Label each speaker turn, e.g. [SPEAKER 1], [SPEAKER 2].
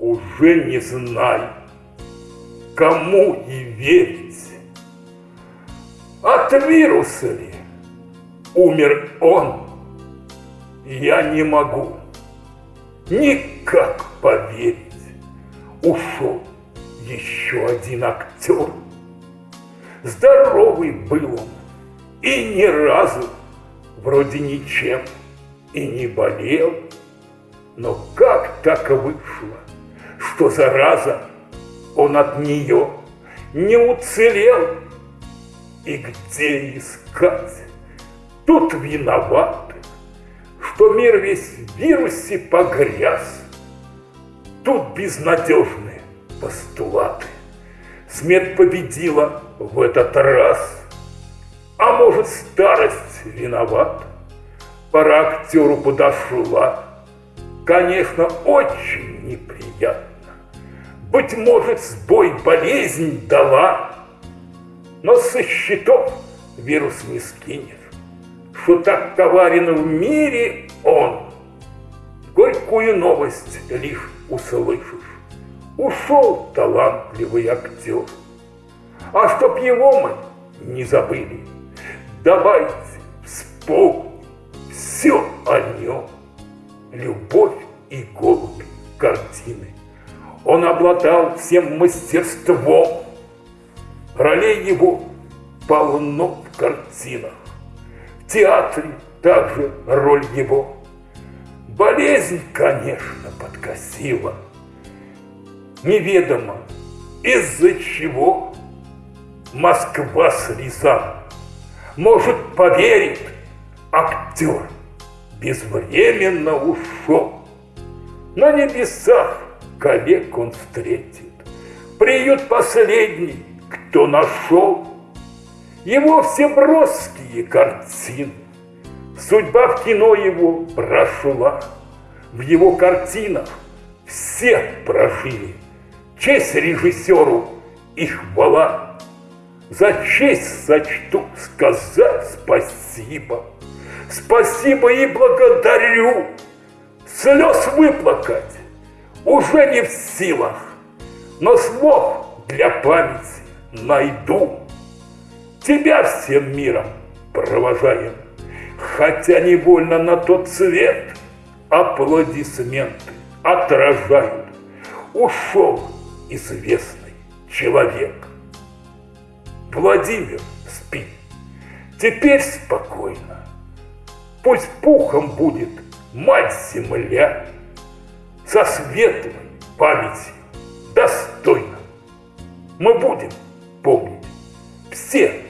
[SPEAKER 1] уже не знаю, кому и верить. От вируса ли умер он? Я не могу никак поверить. Ушел еще один актер. Здоровый был он и ни разу вроде ничем и не болел. Но как так вышло, что зараза он от нее не уцелел? И где искать? Тут виноваты, что мир весь в вирусе погряз. Тут безнадежные постулаты. Смерть победила в этот раз. А может, старость виновата? Пора актеру подошла. Конечно, очень неприятно. Быть может, сбой болезнь дала, но со счетов вирус не скинет, что так коварен в мире он. Горькую новость лишь услышишь. Ушел талантливый актер. А чтоб его мы не забыли, давайте вспомним все о нем. Любовь и голубь картины. Он обладал всем мастерством. Ролей его полно в картинах. В театре также роль его. Болезнь, конечно, подкосила. Неведомо, из-за чего Москва с Рязань. Может, поверит актер, безвременно ушел. На небесах коллег он встретит. Приют последний, кто нашел. Его все броские картины. Судьба в кино его прошла. В его картинах все прожили. Честь режиссеру и хвала. За честь сочту сказать спасибо. Спасибо и благодарю. Слез выплакать уже не в силах, но слов для памяти найду. Тебя всем миром провожаем, хотя невольно на тот цвет аплодисменты отражают. Ушел известный человек. Владимир спит. Теперь спокойно. Пусть пухом будет мать-земля со светлой памятью достойно. Мы будем помнить все